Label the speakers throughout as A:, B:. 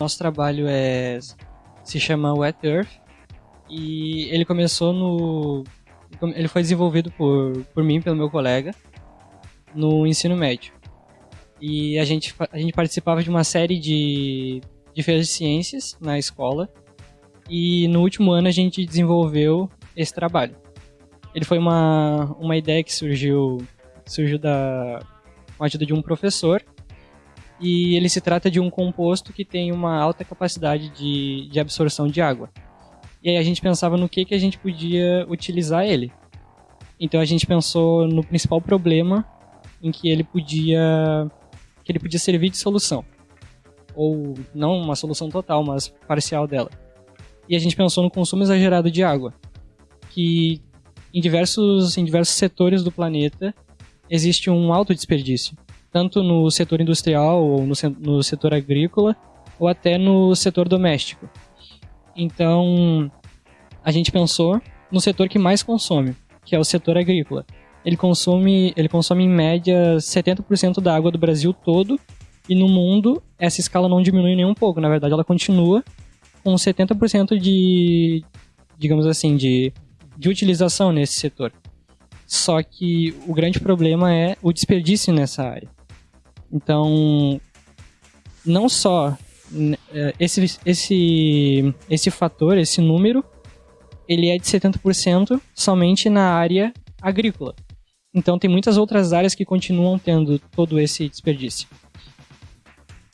A: Nosso trabalho é se chama Wet Earth e ele começou no ele foi desenvolvido por, por mim, pelo meu colega, no ensino médio. E a gente, a gente participava de uma série de, de feiras de ciências na escola. E no último ano a gente desenvolveu esse trabalho. Ele foi uma, uma ideia que surgiu, surgiu da, com a ajuda de um professor. E ele se trata de um composto que tem uma alta capacidade de, de absorção de água. E aí a gente pensava no que, que a gente podia utilizar ele. Então a gente pensou no principal problema em que ele podia que ele podia servir de solução. Ou não uma solução total, mas parcial dela. E a gente pensou no consumo exagerado de água, que em diversos em diversos setores do planeta existe um alto desperdício, tanto no setor industrial ou no, no setor agrícola ou até no setor doméstico. Então, a gente pensou no setor que mais consome, que é o setor agrícola. Ele consome, ele consome em média 70% da água do Brasil todo, e no mundo essa escala não diminui nem um pouco, na verdade ela continua com 70% de, digamos assim, de, de utilização nesse setor. Só que o grande problema é o desperdício nessa área. Então, não só é, esse, esse, esse fator, esse número, ele é de 70% somente na área agrícola. Então tem muitas outras áreas que continuam tendo todo esse desperdício.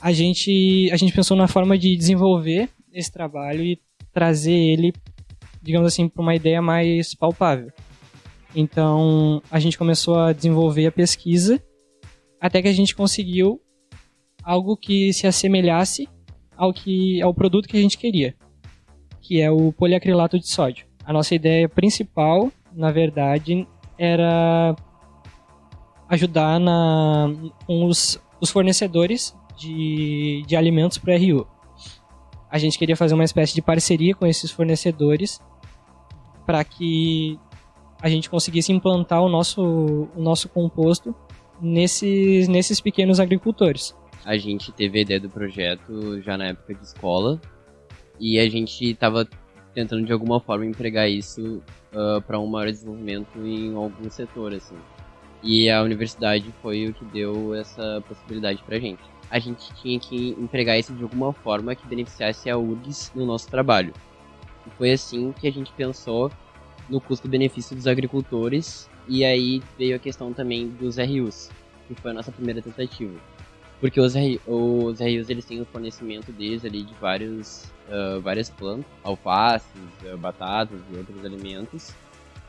A: A gente, a gente pensou na forma de desenvolver esse trabalho e trazer ele, digamos assim, para uma ideia mais palpável. Então a gente começou a desenvolver a pesquisa até que a gente conseguiu algo que se assemelhasse ao que ao produto que a gente queria, que é o poliacrilato de sódio. A nossa ideia principal, na verdade, era ajudar na, com os, os fornecedores de, de alimentos para RU. A gente queria fazer uma espécie de parceria com esses fornecedores para que a gente conseguisse implantar o nosso, o nosso composto nesses, nesses pequenos agricultores
B: a gente teve a ideia do projeto já na época de escola e a gente estava tentando de alguma forma empregar isso uh, ah, para um maior desenvolvimento em algum setor assim. E a universidade foi o que deu essa possibilidade para a gente. A gente tinha que empregar isso de alguma forma que beneficiasse a URGS no nosso trabalho. E foi assim que a gente pensou no custo-benefício dos agricultores e aí veio a questão também dos RUs, que foi a nossa primeira tentativa. Porque os, os RUs eles têm o fornecimento deles ali de vários, uh, várias plantas, alfaces, uh, batatas e outros alimentos.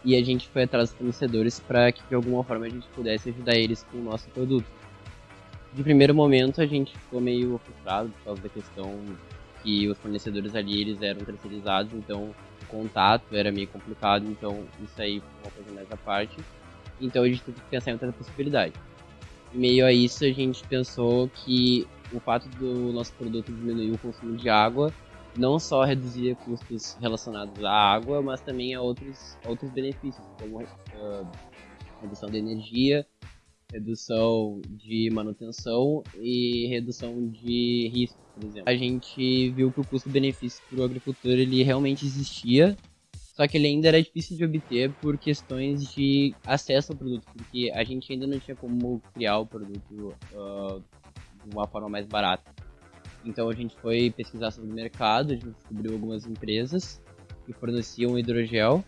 B: E a gente foi atrás dos fornecedores para que de alguma forma a gente pudesse ajudar eles com o nosso produto. De primeiro momento a gente ficou meio frustrado por causa da questão que os fornecedores ali eles eram terceirizados, então contato era meio complicado, então isso aí foi uma coisa mais à parte. Então a gente teve que pensar em outra possibilidade meio a isso, a gente pensou que o fato do nosso produto diminuir o consumo de água não só reduzia custos relacionados à água, mas também a outros, outros benefícios, como uh, redução de energia, redução de manutenção e redução de risco, por exemplo. A gente viu que o custo-benefício para o agricultor ele realmente existia só que ele ainda era difícil de obter por questões de acesso ao produto, porque a gente ainda não tinha como criar o produto uh, de uma forma mais barata. Então a gente foi pesquisar sobre o mercado, a gente descobriu algumas empresas que forneciam hidrogel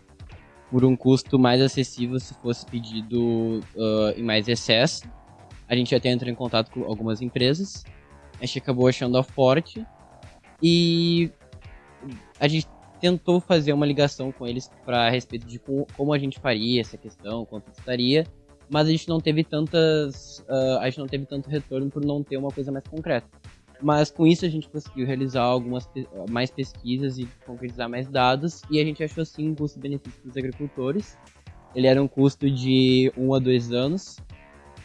B: por um custo mais acessível se fosse pedido uh, em mais excesso. A gente até entrou em contato com algumas empresas, a gente acabou achando a Forte e a gente tentou fazer uma ligação com eles para respeito de como a gente faria essa questão, quanto custaria, mas a gente não teve tantas, uh, a gente não teve tanto retorno por não ter uma coisa mais concreta. Mas com isso a gente conseguiu realizar algumas mais pesquisas e concretizar mais dados e a gente achou sim um custo-benefício para os agricultores. Ele era um custo de 1 um a 2 anos,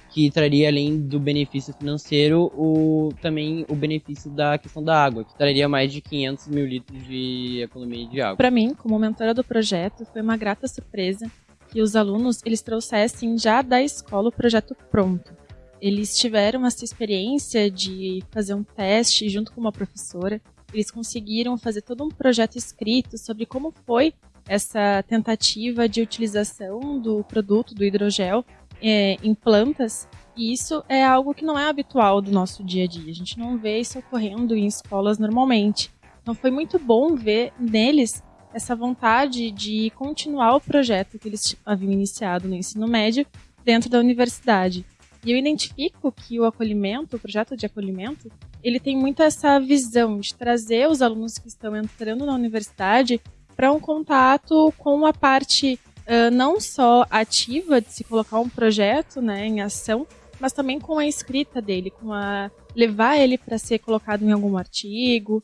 B: que traria além do benefício financeiro o, também o benefício da questão da água, que traria mais de 500 mil litros de economia de água.
C: Para mim, como mentora do projeto, foi uma grata surpresa que os alunos eles trouxessem já da escola o projeto pronto. Eles tiveram essa experiência de fazer um teste junto com uma professora Eles conseguiram fazer todo um projeto escrito sobre como foi essa tentativa de utilização do produto do hidrogel é, em plantas. E isso é algo que não é habitual do nosso dia a dia. A gente não vê isso ocorrendo em escolas normalmente. Então foi muito bom ver neles essa vontade de continuar o projeto que eles haviam iniciado no ensino médio dentro da universidade. E eu identifico que o acolhimento, o projeto de acolhimento, ele tem muito essa visão de trazer os alunos que estão entrando na universidade para um contato com a parte uh, não só ativa de se colocar um projeto né, em ação, mas também com a escrita dele, com a levar ele para ser colocado em algum artigo,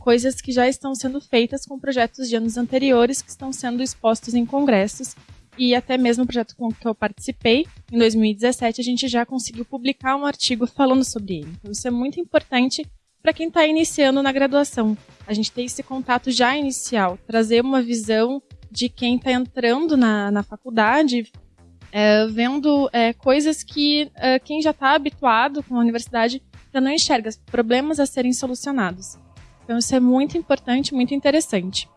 C: coisas que já estão sendo feitas com projetos de anos anteriores que estão sendo expostos em congressos e até mesmo o projeto com que eu participei, em 2017, a gente já conseguiu publicar um artigo falando sobre ele. Então, isso é muito importante para quem está iniciando na graduação. A gente ter esse contato já inicial, trazer uma visão de quem está entrando na, na faculdade, é, vendo é, coisas que é, quem já está habituado com a universidade já não enxerga, problemas a serem solucionados. Então, isso é muito importante, muito interessante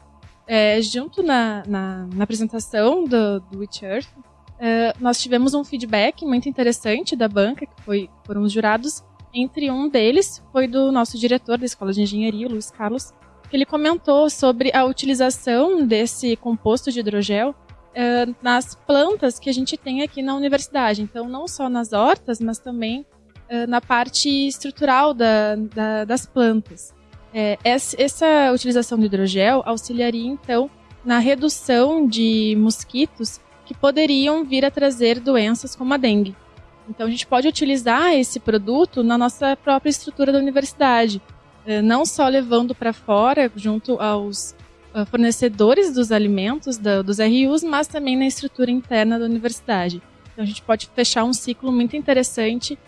C: é, junto na, na, na, apresentação do, do Witch Earth, é, nós tivemos um feedback muito interessante da banca, que foi, foram os jurados. Entre um deles foi do nosso diretor da Escola de Engenharia, Luiz Carlos, que ele comentou sobre a utilização desse composto de hidrogel é, nas plantas que a gente tem aqui na universidade. Então, não só nas hortas, mas também é, na parte estrutural da, da, das plantas. É, essa utilização do hidrogel auxiliaria, então, na redução de mosquitos que poderiam vir a trazer doenças como a dengue. Então, a gente pode utilizar esse produto na nossa própria estrutura da universidade, é, não só levando para fora, junto aos ah, fornecedores dos alimentos, dos RUs, mas também na estrutura interna da universidade. Então, a gente pode fechar um ciclo muito interessante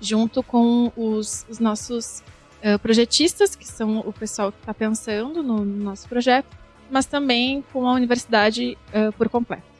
C: junto com os, os nossos uh, projetistas, que são o pessoal que está pensando no, no, nosso projeto, mas também com a universidade uh, por completo.